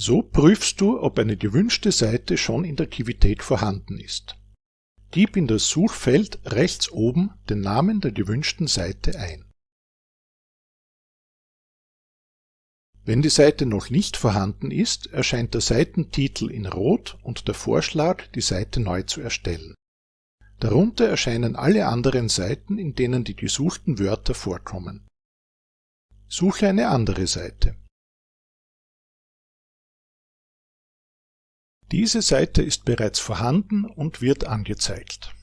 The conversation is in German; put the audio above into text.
So prüfst du, ob eine gewünschte Seite schon in der Kivitec vorhanden ist. Gib in das Suchfeld rechts oben den Namen der gewünschten Seite ein. Wenn die Seite noch nicht vorhanden ist, erscheint der Seitentitel in Rot und der Vorschlag, die Seite neu zu erstellen. Darunter erscheinen alle anderen Seiten, in denen die gesuchten Wörter vorkommen. Suche eine andere Seite. Diese Seite ist bereits vorhanden und wird angezeigt